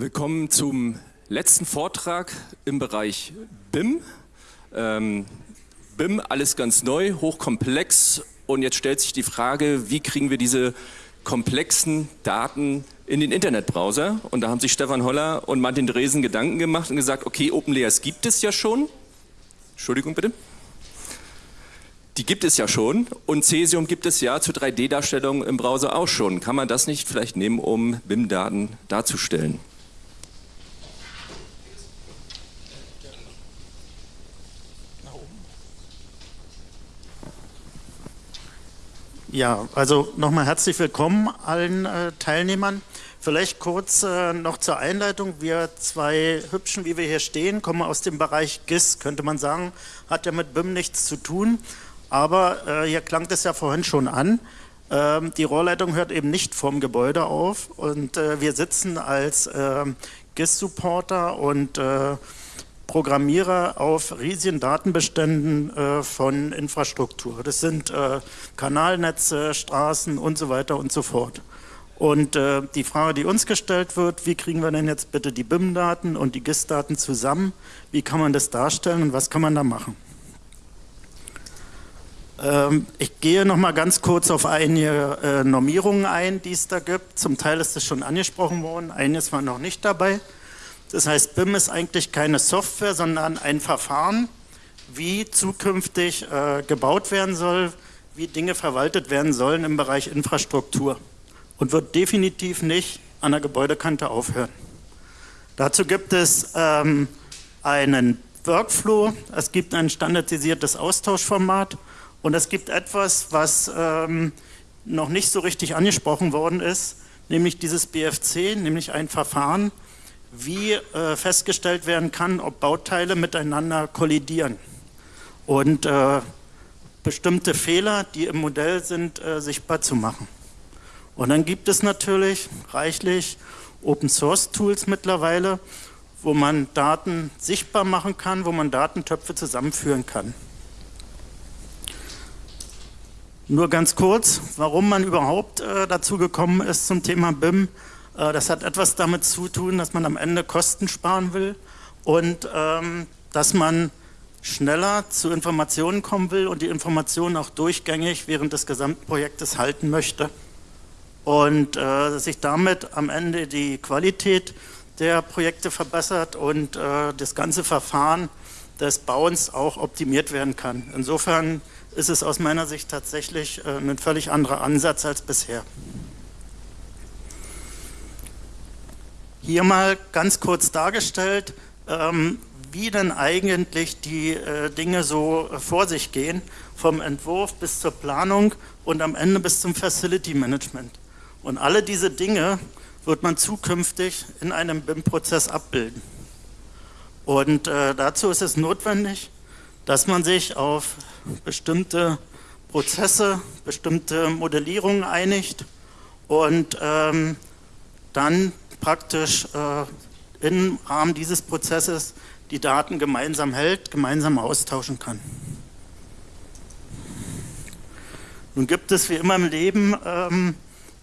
Willkommen zum letzten Vortrag im Bereich BIM. Ähm, BIM, alles ganz neu, hochkomplex und jetzt stellt sich die Frage, wie kriegen wir diese komplexen Daten in den Internetbrowser und da haben sich Stefan Holler und Martin Dresen Gedanken gemacht und gesagt, okay, OpenLayers gibt es ja schon. Entschuldigung bitte. Die gibt es ja schon und Cesium gibt es ja zur 3D-Darstellung im Browser auch schon. Kann man das nicht vielleicht nehmen, um BIM-Daten darzustellen? Ja, also nochmal herzlich willkommen allen äh, Teilnehmern. Vielleicht kurz äh, noch zur Einleitung. Wir zwei Hübschen, wie wir hier stehen, kommen aus dem Bereich GIS, könnte man sagen, hat ja mit BIM nichts zu tun. Aber äh, hier klang das ja vorhin schon an. Ähm, die Rohrleitung hört eben nicht vorm Gebäude auf und äh, wir sitzen als ähm, GIS-Supporter und äh, Programmierer auf riesigen Datenbeständen äh, von Infrastruktur. Das sind äh, Kanalnetze, Straßen und so weiter und so fort. Und äh, die Frage, die uns gestellt wird, wie kriegen wir denn jetzt bitte die BIM-Daten und die GIS-Daten zusammen? Wie kann man das darstellen und was kann man da machen? Ähm, ich gehe noch mal ganz kurz auf einige äh, Normierungen ein, die es da gibt. Zum Teil ist das schon angesprochen worden, eines war noch nicht dabei. Das heißt, BIM ist eigentlich keine Software, sondern ein Verfahren, wie zukünftig äh, gebaut werden soll, wie Dinge verwaltet werden sollen im Bereich Infrastruktur und wird definitiv nicht an der Gebäudekante aufhören. Dazu gibt es ähm, einen Workflow, es gibt ein standardisiertes Austauschformat und es gibt etwas, was ähm, noch nicht so richtig angesprochen worden ist, nämlich dieses BFC, nämlich ein Verfahren, wie äh, festgestellt werden kann, ob Bauteile miteinander kollidieren und äh, bestimmte Fehler, die im Modell sind, äh, sichtbar zu machen. Und dann gibt es natürlich reichlich Open Source Tools mittlerweile, wo man Daten sichtbar machen kann, wo man Datentöpfe zusammenführen kann. Nur ganz kurz, warum man überhaupt äh, dazu gekommen ist zum Thema BIM. Äh, das hat etwas damit zu tun, dass man am Ende Kosten sparen will und ähm, dass man schneller zu Informationen kommen will und die Informationen auch durchgängig während des gesamten Projektes halten möchte und äh, sich damit am Ende die Qualität der Projekte verbessert und äh, das ganze Verfahren des Bauens auch optimiert werden kann. Insofern ist es aus meiner Sicht tatsächlich äh, ein völlig anderer Ansatz als bisher. Hier mal ganz kurz dargestellt, ähm, wie denn eigentlich die äh, Dinge so äh, vor sich gehen, vom Entwurf bis zur Planung und am Ende bis zum Facility Management. Und alle diese Dinge wird man zukünftig in einem BIM-Prozess abbilden. Und äh, dazu ist es notwendig, dass man sich auf bestimmte Prozesse, bestimmte Modellierungen einigt und ähm, dann praktisch äh, im Rahmen dieses Prozesses die Daten gemeinsam hält, gemeinsam austauschen kann. Nun gibt es wie immer im Leben ähm,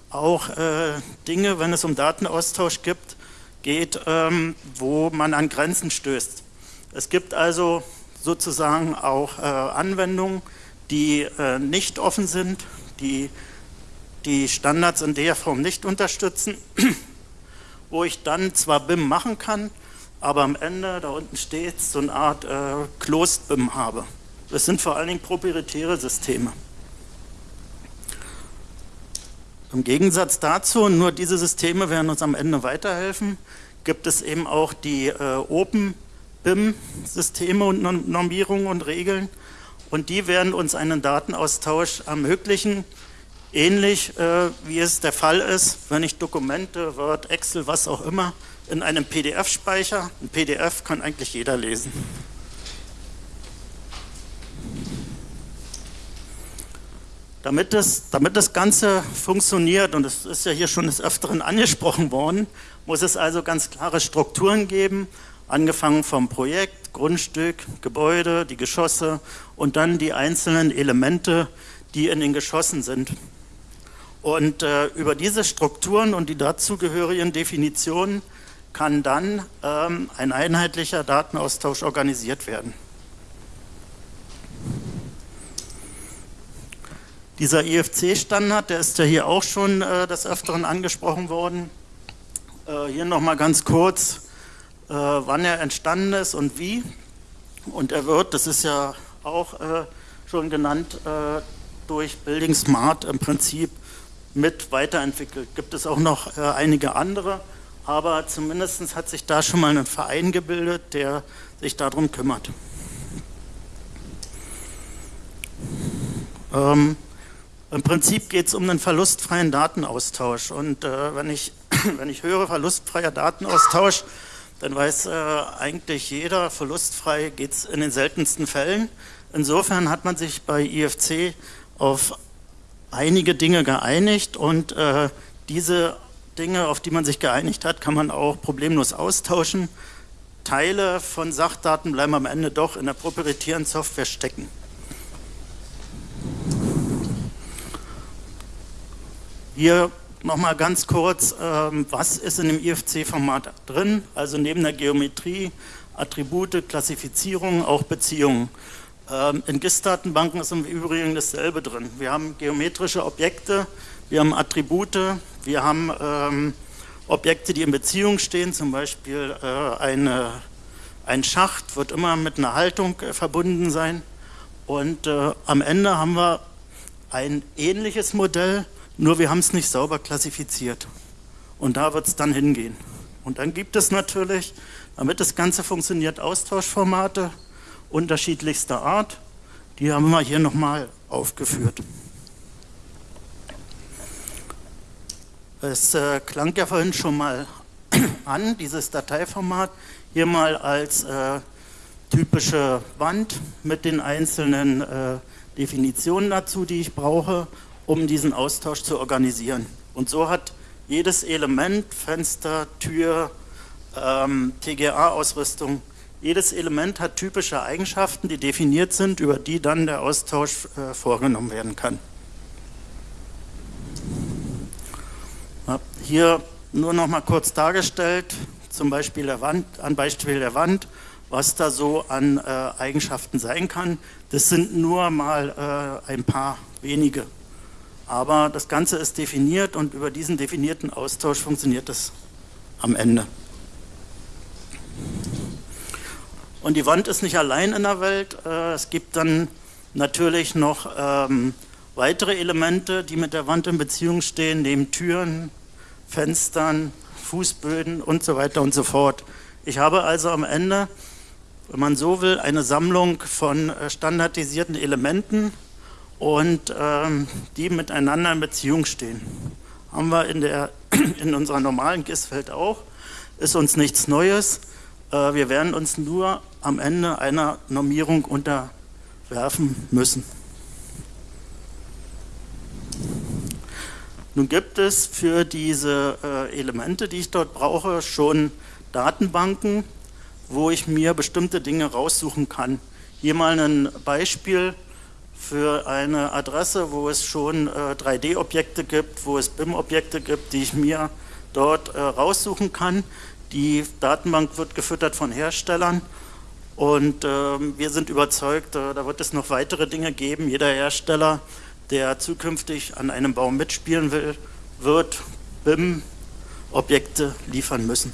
auch äh, Dinge, wenn es um Datenaustausch gibt, geht, ähm, wo man an Grenzen stößt. Es gibt also sozusagen auch äh, Anwendungen, die äh, nicht offen sind, die die Standards in der Form nicht unterstützen wo ich dann zwar BIM machen kann, aber am Ende, da unten steht, so eine Art äh, Closed BIM habe. Das sind vor allen Dingen proprietäre Systeme. Im Gegensatz dazu, nur diese Systeme werden uns am Ende weiterhelfen, gibt es eben auch die äh, Open BIM-Systeme und Normierungen und Regeln und die werden uns einen Datenaustausch ermöglichen, Ähnlich äh, wie es der Fall ist, wenn ich Dokumente, Word, Excel, was auch immer, in einem PDF speichere. Ein PDF kann eigentlich jeder lesen. Damit das, damit das Ganze funktioniert, und es ist ja hier schon des Öfteren angesprochen worden, muss es also ganz klare Strukturen geben, angefangen vom Projekt, Grundstück, Gebäude, die Geschosse und dann die einzelnen Elemente, die in den Geschossen sind. Und äh, über diese Strukturen und die dazugehörigen Definitionen kann dann ähm, ein einheitlicher Datenaustausch organisiert werden. Dieser IFC-Standard, der ist ja hier auch schon äh, des Öfteren angesprochen worden. Äh, hier nochmal ganz kurz, äh, wann er entstanden ist und wie. Und er wird, das ist ja auch äh, schon genannt, äh, durch Building Smart im Prinzip mit weiterentwickelt. Gibt es auch noch äh, einige andere, aber zumindest hat sich da schon mal ein Verein gebildet, der sich darum kümmert. Ähm, Im Prinzip geht es um einen verlustfreien Datenaustausch und äh, wenn, ich, wenn ich höre verlustfreier Datenaustausch, dann weiß äh, eigentlich jeder, verlustfrei geht es in den seltensten Fällen. Insofern hat man sich bei IFC auf einige Dinge geeinigt und äh, diese Dinge, auf die man sich geeinigt hat, kann man auch problemlos austauschen. Teile von Sachdaten bleiben am Ende doch in der proprietären Software stecken. Hier nochmal ganz kurz, ähm, was ist in dem IFC-Format drin? Also neben der Geometrie, Attribute, Klassifizierung, auch Beziehungen. Ähm, in GIS-Datenbanken ist im Übrigen dasselbe drin. Wir haben geometrische Objekte, wir haben Attribute, wir haben ähm, Objekte, die in Beziehung stehen, zum Beispiel äh, eine, ein Schacht wird immer mit einer Haltung äh, verbunden sein. Und äh, am Ende haben wir ein ähnliches Modell, nur wir haben es nicht sauber klassifiziert. Und da wird es dann hingehen. Und dann gibt es natürlich, damit das Ganze funktioniert, Austauschformate, unterschiedlichster Art. Die haben wir hier nochmal aufgeführt. Es äh, klang ja vorhin schon mal an, dieses Dateiformat, hier mal als äh, typische Wand mit den einzelnen äh, Definitionen dazu, die ich brauche, um diesen Austausch zu organisieren. Und so hat jedes Element, Fenster, Tür, ähm, TGA-Ausrüstung, jedes Element hat typische Eigenschaften, die definiert sind, über die dann der Austausch äh, vorgenommen werden kann. Hier nur noch mal kurz dargestellt, zum Beispiel der Wand, an Beispiel der Wand, was da so an äh, Eigenschaften sein kann. Das sind nur mal äh, ein paar wenige. Aber das Ganze ist definiert und über diesen definierten Austausch funktioniert es am Ende. Und die Wand ist nicht allein in der Welt. Äh, es gibt dann natürlich noch ähm, weitere Elemente, die mit der Wand in Beziehung stehen, neben Türen, Fenstern, Fußböden und so weiter und so fort. Ich habe also am Ende, wenn man so will, eine Sammlung von äh, standardisierten Elementen und ähm, die miteinander in Beziehung stehen. Haben wir in, der, in unserer normalen GIS-Welt auch. Ist uns nichts Neues. Äh, wir werden uns nur am Ende einer Normierung unterwerfen müssen. Nun gibt es für diese äh, Elemente, die ich dort brauche, schon Datenbanken, wo ich mir bestimmte Dinge raussuchen kann. Hier mal ein Beispiel für eine Adresse, wo es schon 3D-Objekte äh, gibt, wo es BIM-Objekte gibt, die ich mir dort raussuchen kann. Die Datenbank wird gefüttert von Herstellern und äh, wir sind überzeugt, äh, da wird es noch weitere Dinge geben. Jeder Hersteller, der zukünftig an einem Baum mitspielen will, wird BIM-Objekte liefern müssen.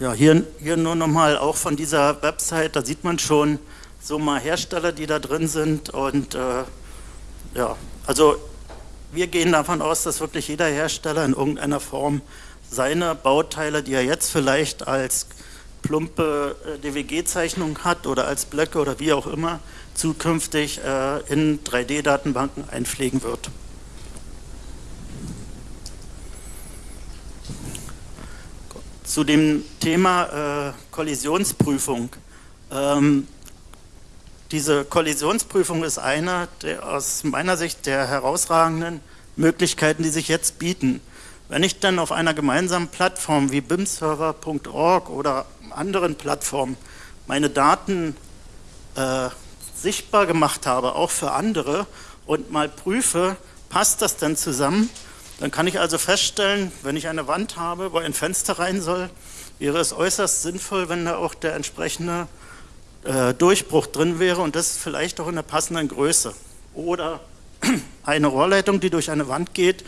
Ja, hier, hier nur nochmal auch von dieser Website, da sieht man schon so mal Hersteller, die da drin sind und äh, ja, also wir gehen davon aus, dass wirklich jeder Hersteller in irgendeiner Form seine Bauteile, die er jetzt vielleicht als plumpe äh, DWG-Zeichnung hat oder als Blöcke oder wie auch immer, zukünftig äh, in 3D-Datenbanken einpflegen wird. Zu dem Thema äh, Kollisionsprüfung. Ähm, diese Kollisionsprüfung ist eine der, aus meiner Sicht der herausragenden Möglichkeiten, die sich jetzt bieten. Wenn ich dann auf einer gemeinsamen Plattform wie bimserver.org oder anderen Plattformen meine Daten äh, sichtbar gemacht habe, auch für andere, und mal prüfe, passt das denn zusammen, Dann kann ich also feststellen, wenn ich eine Wand habe, wo ein Fenster rein soll, wäre es äußerst sinnvoll, wenn da auch der entsprechende äh, Durchbruch drin wäre und das vielleicht auch in der passenden Größe. Oder eine Rohrleitung, die durch eine Wand geht,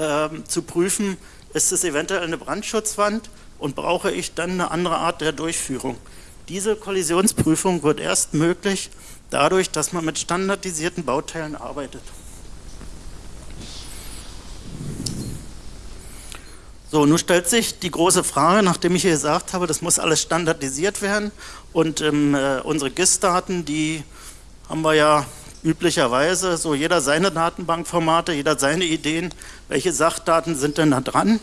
äh, zu prüfen, ist es eventuell eine Brandschutzwand und brauche ich dann eine andere Art der Durchführung. Diese Kollisionsprüfung wird erst möglich dadurch, dass man mit standardisierten Bauteilen arbeitet. So, nun stellt sich die große Frage, nachdem ich hier gesagt habe, das muss alles standardisiert werden und ähm, äh, unsere GIS-Daten, die haben wir ja üblicherweise, so jeder seine Datenbankformate, jeder seine Ideen, welche Sachdaten sind denn da dran?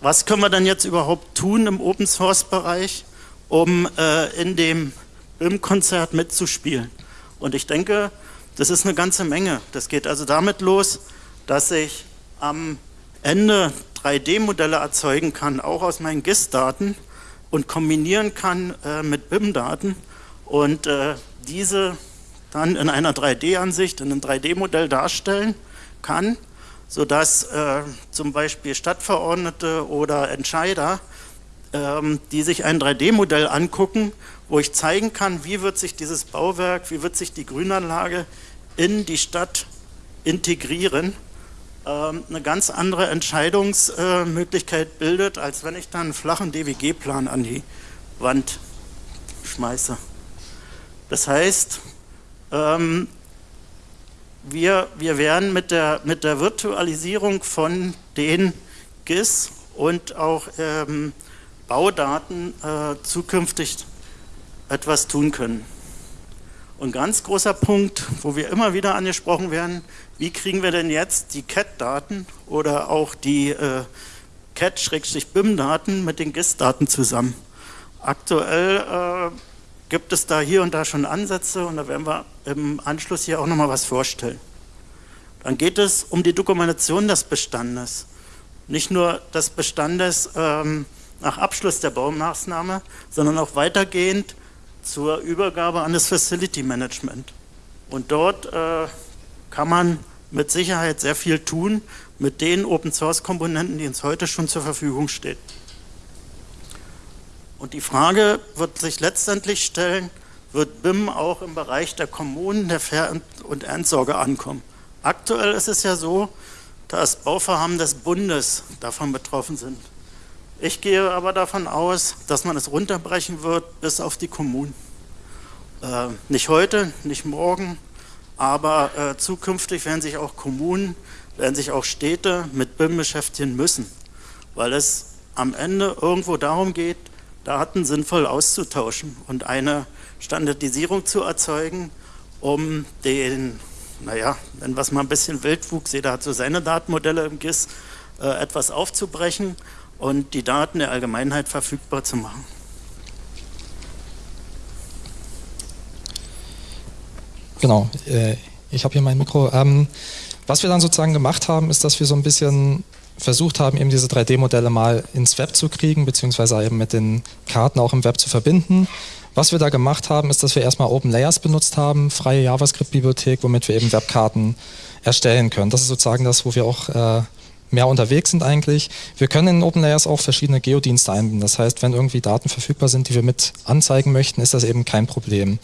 Was können wir denn jetzt überhaupt tun im Open-Source-Bereich, um äh, in dem BIM-Konzert mitzuspielen? Und ich denke, das ist eine ganze Menge. Das geht also damit los, dass ich am Ende 3D-Modelle erzeugen kann, auch aus meinen GIS-Daten und kombinieren kann äh, mit BIM-Daten und äh, diese dann in einer 3D-Ansicht, in einem 3D-Modell darstellen kann, sodass äh, zum Beispiel Stadtverordnete oder Entscheider, ähm, die sich ein 3D-Modell angucken, wo ich zeigen kann, wie wird sich dieses Bauwerk, wie wird sich die Grünanlage in die Stadt integrieren ähm, eine ganz andere Entscheidungsmöglichkeit bildet, als wenn ich dann einen flachen DWG-Plan an die Wand schmeiße. Das heißt, ähm, wir, wir werden mit der, mit der Virtualisierung von den GIS und auch ähm, Baudaten äh, zukünftig etwas tun können. Und ganz großer Punkt, wo wir immer wieder angesprochen werden, wie kriegen wir denn jetzt die CAT-Daten oder auch die äh, CAT-BIM-Daten mit den GIS-Daten zusammen? Aktuell äh, gibt es da hier und da schon Ansätze und da werden wir im Anschluss hier auch nochmal was vorstellen. Dann geht es um die Dokumentation des Bestandes. Nicht nur des Bestandes ähm, nach Abschluss der Baumaßnahme, sondern auch weitergehend zur Übergabe an das Facility Management. Und dort äh, kann man mit Sicherheit sehr viel tun mit den Open Source Komponenten, die uns heute schon zur Verfügung stehen. Und die Frage wird sich letztendlich stellen, wird BIM auch im Bereich der Kommunen, der Ver- und Entsorge ankommen? Aktuell ist es ja so, dass Bauvorhaben des Bundes davon betroffen sind. Ich gehe aber davon aus, dass man es runterbrechen wird bis auf die Kommunen. Äh, nicht heute, nicht morgen, aber äh, zukünftig werden sich auch Kommunen, werden sich auch Städte mit BIM beschäftigen müssen, weil es am Ende irgendwo darum geht, Daten sinnvoll auszutauschen und eine Standardisierung zu erzeugen, um den, naja, wenn was mal ein bisschen Wildwuchs, jeder hat so seine Datenmodelle im GIS, äh, etwas aufzubrechen und die Daten der Allgemeinheit verfügbar zu machen. Genau, äh, ich habe hier mein Mikro. Ähm, was wir dann sozusagen gemacht haben, ist, dass wir so ein bisschen versucht haben, eben diese 3D-Modelle mal ins Web zu kriegen, beziehungsweise eben mit den Karten auch im Web zu verbinden. Was wir da gemacht haben, ist, dass wir erstmal Open Layers benutzt haben, freie JavaScript-Bibliothek, womit wir eben Webkarten erstellen können. Das ist sozusagen das, wo wir auch äh, mehr unterwegs sind eigentlich. Wir können in OpenLayers auch verschiedene Geodienste einbinden. Das heißt, wenn irgendwie Daten verfügbar sind, die wir mit anzeigen möchten, ist das eben kein Problem.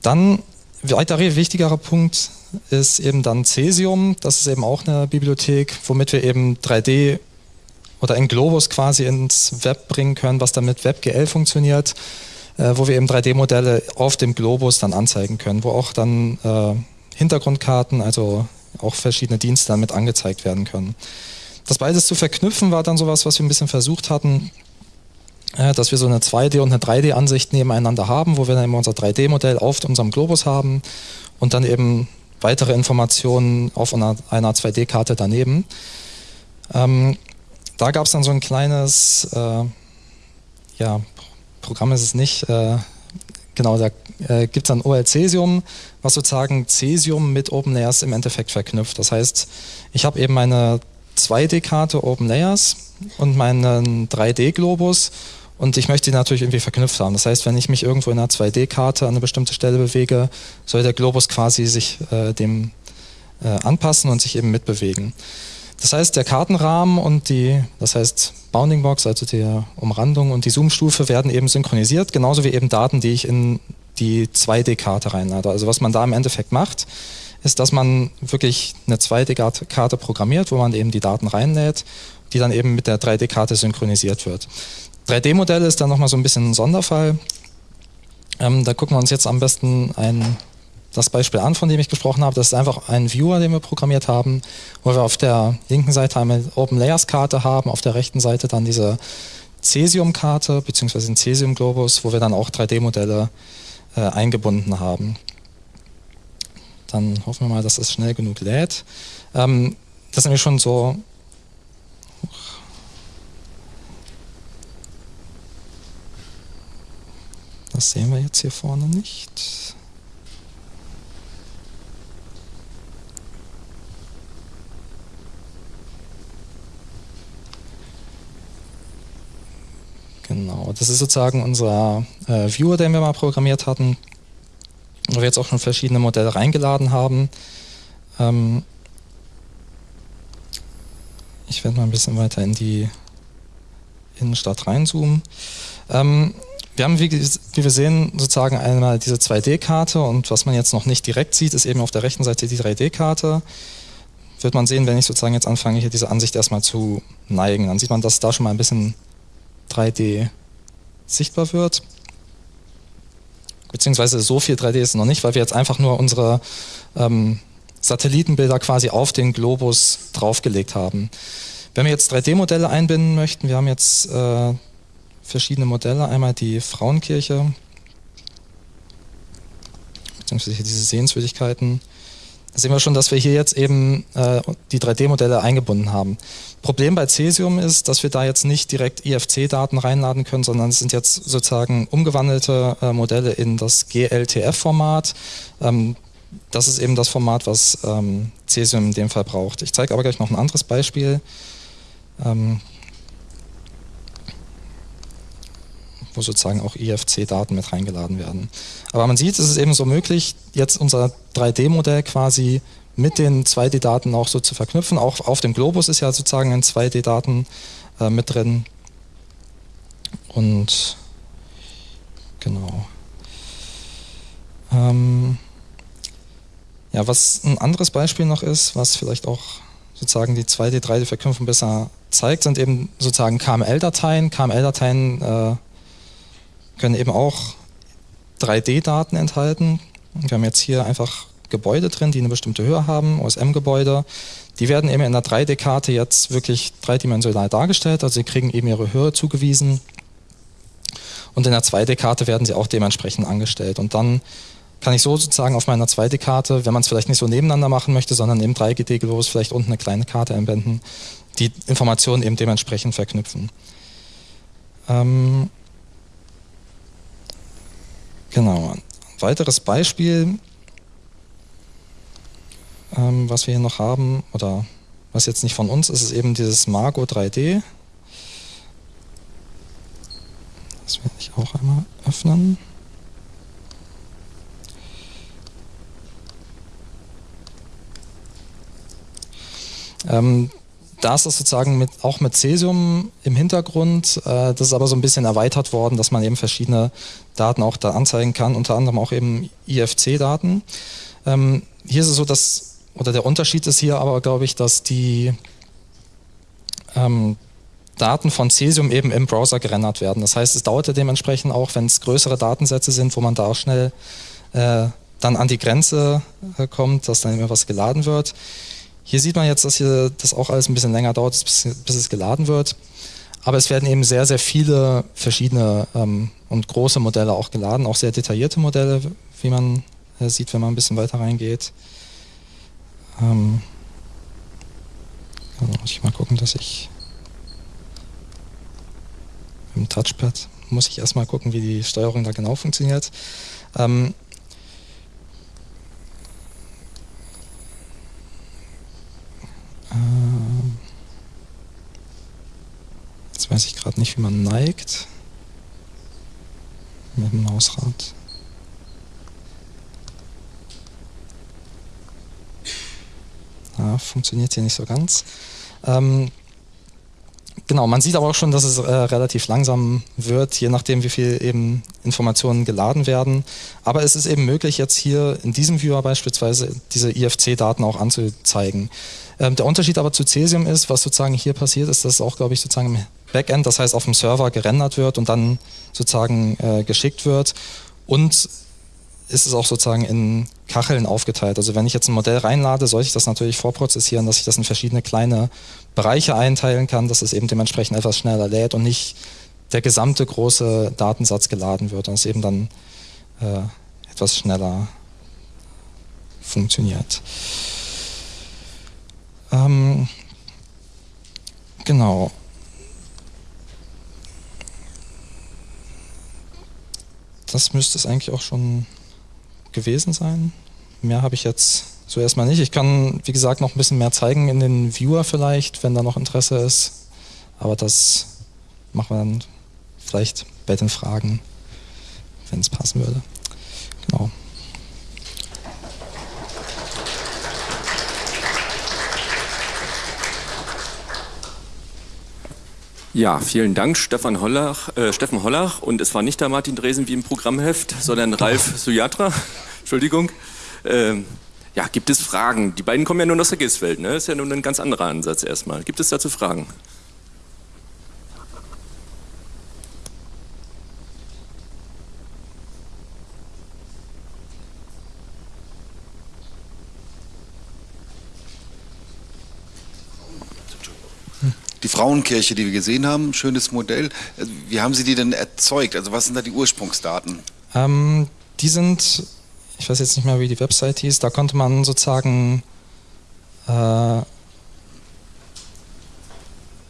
Dann, weiterer wichtigerer Punkt ist eben dann Cesium. Das ist eben auch eine Bibliothek, womit wir eben 3D oder in Globus quasi ins Web bringen können, was dann mit WebGL funktioniert, äh, wo wir eben 3D-Modelle auf dem Globus dann anzeigen können, wo auch dann äh, Hintergrundkarten, also auch verschiedene Dienste damit angezeigt werden können. Das beides zu verknüpfen war dann sowas, was wir ein bisschen versucht hatten, dass wir so eine 2D- und eine 3D-Ansicht nebeneinander haben, wo wir dann immer unser 3D-Modell auf unserem Globus haben und dann eben weitere Informationen auf einer, einer 2D-Karte daneben. Ähm, da gab es dann so ein kleines, äh, ja, Programm ist es nicht, äh, genau, da äh, gibt es dann OL-Cesium, was sozusagen Cesium mit OpenLayers im Endeffekt verknüpft. Das heißt, ich habe eben meine 2D-Karte OpenLayers und meinen 3D-Globus und ich möchte die natürlich irgendwie verknüpft haben. Das heißt, wenn ich mich irgendwo in einer 2D-Karte an eine bestimmte Stelle bewege, soll der Globus quasi sich äh, dem äh, anpassen und sich eben mitbewegen. das heißt, der Kartenrahmen und die, das heißt Bounding Box, also die Umrandung und die Zoom-Stufe werden eben synchronisiert, genauso wie eben Daten, die ich in die 2D-Karte reinlade. Also was man da im Endeffekt macht, ist, dass man wirklich eine 2D-Karte programmiert, wo man eben die Daten reinlädt, die dann eben mit der 3D-Karte synchronisiert wird. 3D-Modell ist dann nochmal so ein bisschen ein Sonderfall. Ähm, da gucken wir uns jetzt am besten ein, das Beispiel an, von dem ich gesprochen habe. Das ist einfach ein Viewer, den wir programmiert haben, wo wir auf der linken Seite eine Open Layers Karte haben, auf der rechten Seite dann diese Cesium-Karte beziehungsweise den Cesium-Globus, wo wir dann auch 3D-Modelle äh, eingebunden haben. Dann hoffen wir mal, dass es schnell genug lädt. Ähm, das ist nämlich schon so Das sehen wir jetzt hier vorne nicht. Genau, das ist sozusagen unser äh, Viewer, den wir mal programmiert hatten, wo wir jetzt auch schon verschiedene Modelle reingeladen haben. Ähm ich werde mal ein bisschen weiter in die Innenstadt reinzoomen. Ähm wir haben, wie, wie, wir sehen, sozusagen einmal diese 2D-Karte und was man jetzt noch nicht direkt sieht, ist eben auf der rechten Seite die 3D-Karte. Wird man sehen, wenn ich sozusagen jetzt anfange, hier diese Ansicht erstmal zu neigen, dann sieht man, dass da schon mal ein bisschen 3D sichtbar wird. Beziehungsweise so viel 3D ist noch nicht, weil wir jetzt einfach nur unsere ähm, Satellitenbilder quasi auf den Globus draufgelegt haben. Wenn wir jetzt 3D-Modelle einbinden möchten, wir haben jetzt äh, verschiedene Modelle. Einmal die Frauenkirche, beziehungsweise diese Sehenswürdigkeiten. Da sehen wir schon, dass wir hier jetzt eben äh, die 3D-Modelle eingebunden haben. Problem bei Cesium ist, dass wir da jetzt nicht direkt IFC-Daten reinladen können, sondern es sind jetzt sozusagen umgewandelte äh, Modelle in das GLTF-Format. Ähm, das ist eben das Format, was ähm, Cesium in dem Fall braucht. Ich zeige aber gleich noch ein anderes Beispiel. Ähm, wo sozusagen auch IFC-Daten mit reingeladen werden. Aber man sieht, es ist eben so möglich, jetzt unser 3D-Modell quasi mit den 2D-Daten auch so zu verknüpfen. Auch auf dem Globus ist ja sozusagen ein 2D-Daten äh, mit drin. Und genau. Ähm, ja, was ein anderes Beispiel noch ist, was vielleicht auch sozusagen die 2D, 3D-Verknüpfung besser zeigt, sind eben sozusagen KML-Dateien. KML-Dateien äh, können eben auch 3D-Daten enthalten. Wir haben jetzt hier einfach Gebäude drin, die eine bestimmte Höhe haben, OSM-Gebäude. Die werden eben in der 3D-Karte jetzt wirklich dreidimensional dargestellt, also sie kriegen eben ihre Höhe zugewiesen. Und in der 2D-Karte werden sie auch dementsprechend angestellt. Und dann kann ich so sozusagen auf meiner 2D-Karte, wenn man es vielleicht nicht so nebeneinander machen möchte, sondern im 3D-Globus vielleicht unten eine kleine Karte einbinden, die Informationen eben dementsprechend verknüpfen. Ähm, Genau. Ein weiteres Beispiel, ähm, was wir hier noch haben, oder was jetzt nicht von uns ist, ist eben dieses Margo 3D. Das werde ich auch einmal öffnen. Ähm, da ist das sozusagen mit, auch mit Cesium im Hintergrund. Äh, das ist aber so ein bisschen erweitert worden, dass man eben verschiedene Daten auch da anzeigen kann, unter anderem auch eben IFC-Daten. Ähm, hier ist es so, dass, oder der Unterschied ist hier aber, glaube ich, dass die ähm, Daten von Cesium eben im Browser gerendert werden. Das heißt, es dauerte dementsprechend auch, wenn es größere Datensätze sind, wo man da auch schnell äh, dann an die Grenze äh, kommt, dass dann immer was geladen wird. Hier sieht man jetzt, dass hier das auch alles ein bisschen länger dauert, bis, bis es geladen wird. Aber es werden eben sehr, sehr viele verschiedene ähm, und große Modelle auch geladen, auch sehr detaillierte Modelle, wie man äh, sieht, wenn man ein bisschen weiter reingeht. Ähm, also muss ich mal gucken, dass ich im Touchpad muss ich erstmal gucken, wie die Steuerung da genau funktioniert. Ähm, jetzt weiß ich gerade nicht, wie man neigt. Mit dem Mausrad. Ja, funktioniert hier nicht so ganz. Ähm, Genau, man sieht aber auch schon, dass es äh, relativ langsam wird, je nachdem, wie viel eben Informationen geladen werden. Aber es ist eben möglich, jetzt hier in diesem Viewer beispielsweise diese IFC-Daten auch anzuzeigen. Ähm, der Unterschied aber zu Cesium ist, was sozusagen hier passiert ist, dass es auch, glaube ich, sozusagen im Backend, das heißt auf dem Server gerendert wird und dann sozusagen äh, geschickt wird. Und ist es auch sozusagen in Kacheln aufgeteilt. Also wenn ich jetzt ein Modell reinlade, sollte ich das natürlich vorprozessieren, dass ich das in verschiedene kleine Bereiche einteilen kann, dass es eben dementsprechend etwas schneller lädt und nicht der gesamte große Datensatz geladen wird und es eben dann äh, etwas schneller funktioniert. Ähm, genau. Das müsste es eigentlich auch schon gewesen sein. Mehr habe ich jetzt so erstmal nicht. Ich kann, wie gesagt, noch ein bisschen mehr zeigen in den Viewer vielleicht, wenn da noch Interesse ist. Aber das machen wir dann vielleicht bei den Fragen, wenn es passen würde. Genau. Ja, vielen Dank, Stefan Hollach, äh, Steffen Hollach. Und es war nicht der Martin Dresen wie im Programmheft, sondern Ralf Sujatra. Entschuldigung. Ähm, ja, gibt es Fragen? Die beiden kommen ja nun aus der GIS-Welt, ne? Das ist ja nun ein ganz anderer Ansatz erstmal. Gibt es dazu Fragen? Die Frauenkirche, die wir gesehen haben, schönes Modell. Wie haben Sie die denn erzeugt? Also was sind da die Ursprungsdaten? Ähm, die sind, ich weiß jetzt nicht mehr, wie die Website hieß, da konnte man sozusagen, äh,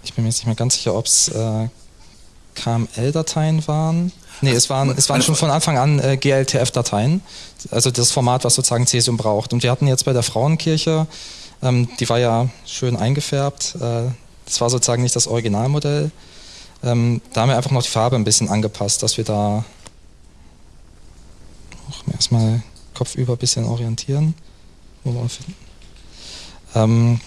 ich bin mir jetzt nicht mehr ganz sicher, ob es äh, KML-Dateien waren. Nee, es waren, es waren schon von Anfang an äh, GLTF-Dateien, also das Format, was sozusagen Cesium braucht. Und wir hatten jetzt bei der Frauenkirche, ähm, die war ja schön eingefärbt, äh, das war sozusagen nicht das Originalmodell. Ähm, da haben wir einfach noch die Farbe ein bisschen angepasst, dass wir da auch erstmal kopfüber ein bisschen orientieren. Ähm,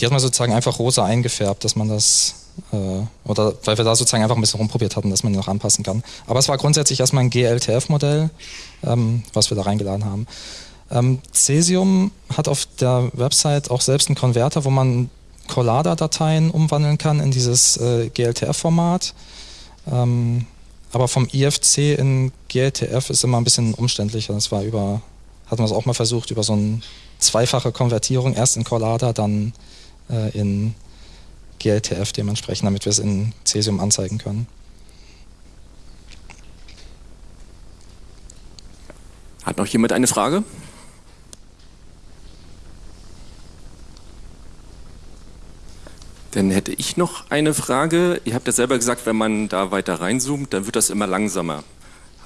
die hat man sozusagen einfach rosa eingefärbt, dass man das, äh, oder weil wir da sozusagen einfach ein bisschen rumprobiert hatten, dass man die noch anpassen kann. Aber es war grundsätzlich erstmal ein GLTF-Modell, ähm, was wir da reingeladen haben. Ähm, Cesium hat auf der Website auch selbst einen Konverter, wo man Collada-Dateien umwandeln kann in dieses äh, GLTF-Format. Ähm, aber vom IFC in GLTF ist immer ein bisschen umständlicher. Das war über, hatten wir es auch mal versucht, über so eine zweifache Konvertierung, erst in Collada, dann äh, in GLTF dementsprechend, damit wir es in Cesium anzeigen können. Hat noch jemand eine Frage? Dann hätte noch eine Frage. Ihr habt ja selber gesagt, wenn man da weiter reinzoomt, dann wird das immer langsamer.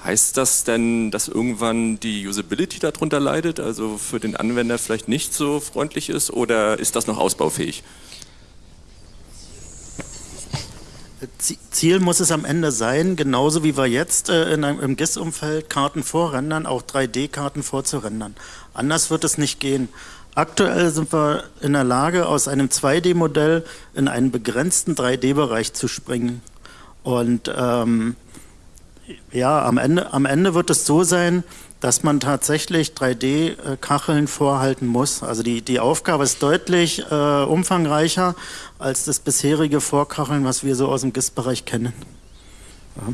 Heißt das denn, dass irgendwann die Usability darunter leidet, also für den Anwender vielleicht nicht so freundlich ist oder ist das noch ausbaufähig? Ziel muss es am Ende sein, genauso wie wir jetzt äh, in einem, im GIS-Umfeld Karten vorrendern, auch 3D-Karten vorzurendern. Anders wird es nicht gehen. Aktuell sind wir in der Lage, aus einem 2D-Modell in einen begrenzten 3D-Bereich zu springen. Und ähm, ja, am Ende, am Ende wird es so sein, dass man tatsächlich 3D-Kacheln vorhalten muss. Also die, die Aufgabe ist deutlich äh, umfangreicher als das bisherige Vorkacheln, was wir so aus dem GIS-Bereich kennen. Ja.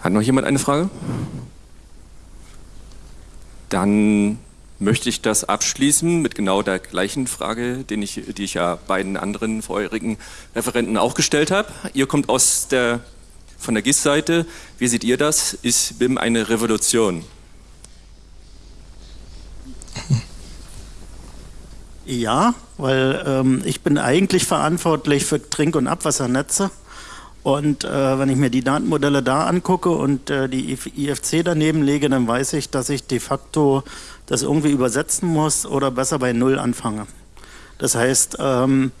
Hat noch jemand eine Frage? Dann möchte ich das abschließen mit genau der gleichen Frage, den ich, die ich ja beiden anderen vorherigen Referenten auch gestellt habe. Ihr kommt aus der, von der GIS-Seite. Wie seht ihr das? Ist BIM eine Revolution? Ja, weil ähm, ich bin eigentlich verantwortlich für Trink- und Abwassernetze. Und äh, wenn ich mir die Datenmodelle da angucke und äh, die IFC daneben lege, dann weiß ich, dass ich de facto das irgendwie übersetzen muss oder besser bei Null anfange. Das heißt, ähm,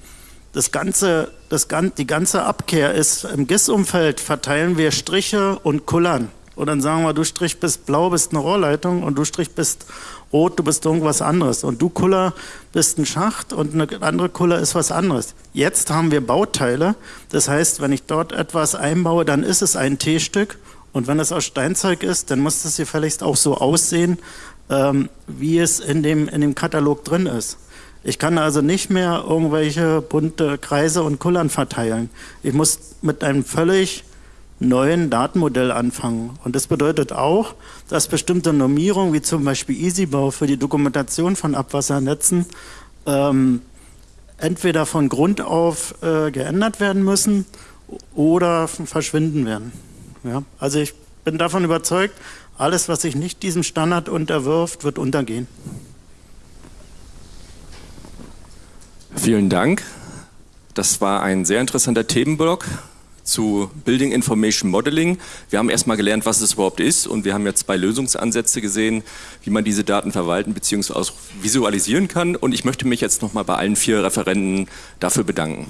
das ganze, das, die ganze Abkehr ist, im GIS-Umfeld verteilen wir Striche und Kullern. Und dann sagen wir, du Strich bist blau, bist eine Rohrleitung und du Strich bist rot, du bist irgendwas anderes. Und du Kuller bist ein Schacht und eine andere Kuller ist was anderes. Jetzt haben wir Bauteile. Das heißt, wenn ich dort etwas einbaue, dann ist es ein T-Stück. Und wenn es aus Steinzeug ist, dann muss es gefälligst auch so aussehen, ähm, wie es in dem, in dem Katalog drin ist. Ich kann also nicht mehr irgendwelche bunte Kreise und Kullern verteilen. Ich muss mit einem völlig neuen Datenmodell anfangen. Und das bedeutet auch, dass bestimmte Normierungen, wie zum Beispiel EasyBau für die Dokumentation von Abwassernetzen, ähm, entweder von Grund auf äh, geändert werden müssen oder verschwinden werden. Ja? Also ich bin davon überzeugt, alles, was sich nicht diesem Standard unterwirft, wird untergehen. Vielen Dank. Das war ein sehr interessanter Themenblock zu Building Information Modeling. Wir haben erstmal gelernt, was es überhaupt ist und wir haben jetzt zwei Lösungsansätze gesehen, wie man diese Daten verwalten bzw. visualisieren kann und ich möchte mich jetzt nochmal bei allen vier Referenten dafür bedanken.